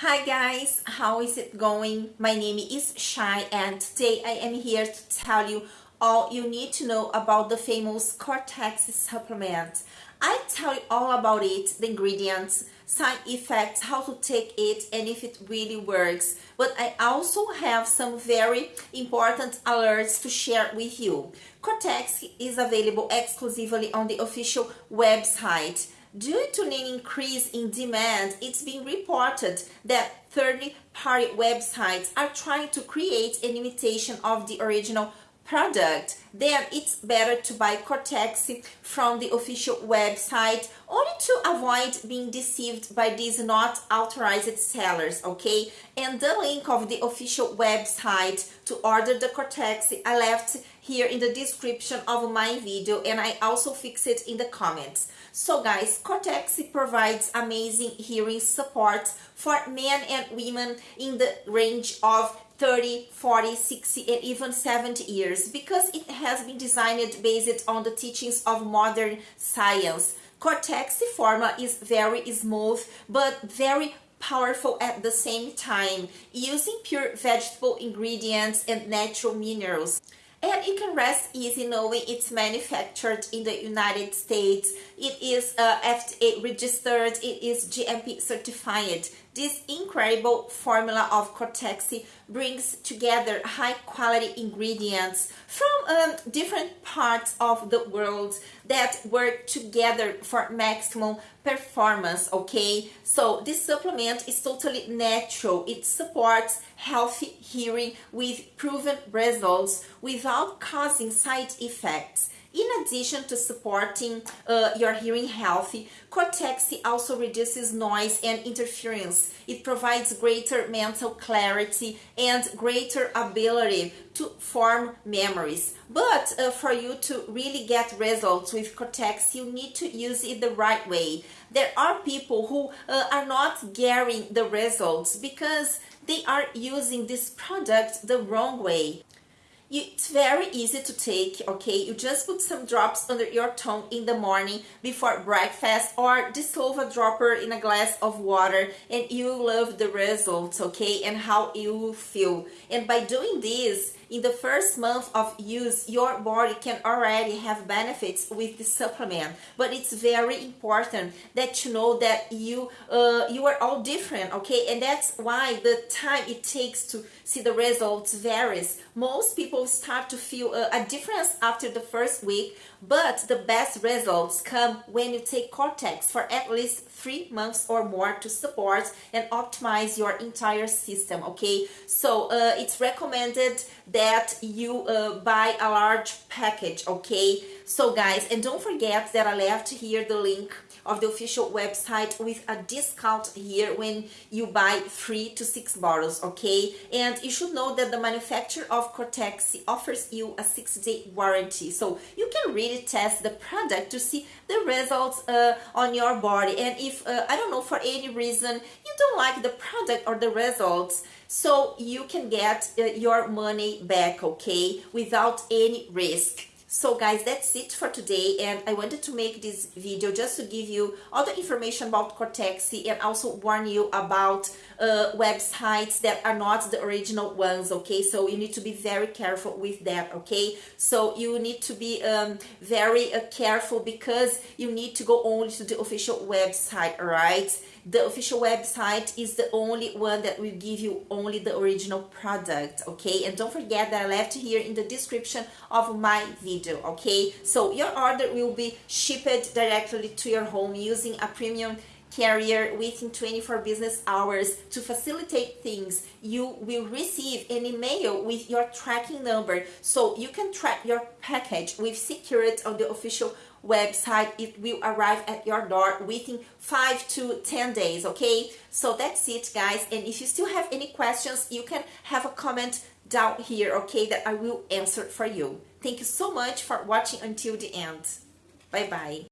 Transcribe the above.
Hi guys, how is it going? My name is Shai and today I am here to tell you all you need to know about the famous Cortex supplement. I tell you all about it, the ingredients, side effects, how to take it and if it really works. But I also have some very important alerts to share with you. Cortex is available exclusively on the official website. Due to an increase in demand, it's been reported that third-party websites are trying to create an imitation of the original product, then it's better to buy Cortex from the official website only to avoid being deceived by these not authorized sellers, okay? And the link of the official website to order the Cortex I left here in the description of my video and I also fix it in the comments. So guys, Cortex provides amazing hearing support for men and women in the range of 30, 40, 60, and even 70 years because it has been designed based on the teachings of modern science. Cortex formula is very smooth but very powerful at the same time, using pure vegetable ingredients and natural minerals. And you can rest easy knowing it's manufactured in the United States. It is uh, FDA registered, it is GMP certified. This incredible formula of Cortexi brings together high quality ingredients from um, different parts of the world that work together for maximum performance, okay? So this supplement is totally natural. It supports healthy hearing with proven results without causing side effects. In addition to supporting uh, your hearing health, Cortex also reduces noise and interference. It provides greater mental clarity and greater ability to form memories. But uh, for you to really get results with Cortex, you need to use it the right way. There are people who uh, are not getting the results because they are using this product the wrong way. It's very easy to take, okay? You just put some drops under your tongue in the morning before breakfast or dissolve a dropper in a glass of water and you love the results, okay? And how you feel. And by doing this, in the first month of use, your body can already have benefits with the supplement. But it's very important that you know that you uh, you are all different, okay? And that's why the time it takes to see the results varies. Most people start to feel a, a difference after the first week, but the best results come when you take Cortex for at least three months or more to support and optimize your entire system, okay? So uh, it's recommended that you uh, buy a large package, okay? So guys, and don't forget that I left here the link of the official website with a discount here when you buy three to six bottles, okay? And you should know that the manufacturer of Cortex offers you a six-day warranty. So you can really test the product to see the results uh, on your body. And if, uh, I don't know, for any reason, you don't like the product or the results, so you can get uh, your money back, okay, without any risk. So guys, that's it for today and I wanted to make this video just to give you all the information about Cortexi and also warn you about uh, websites that are not the original ones, okay? So you need to be very careful with that, okay? So you need to be um, very uh, careful because you need to go only to the official website, alright? The official website is the only one that will give you only the original product, okay? And don't forget that I left here in the description of my video, okay? So your order will be shipped directly to your home using a premium carrier within 24 business hours to facilitate things you will receive an email with your tracking number. So you can track your package with security on the official website. It will arrive at your door within 5 to 10 days okay? So that's it guys. And if you still have any questions you can have a comment down here okay that I will answer for you. Thank you so much for watching until the end. Bye bye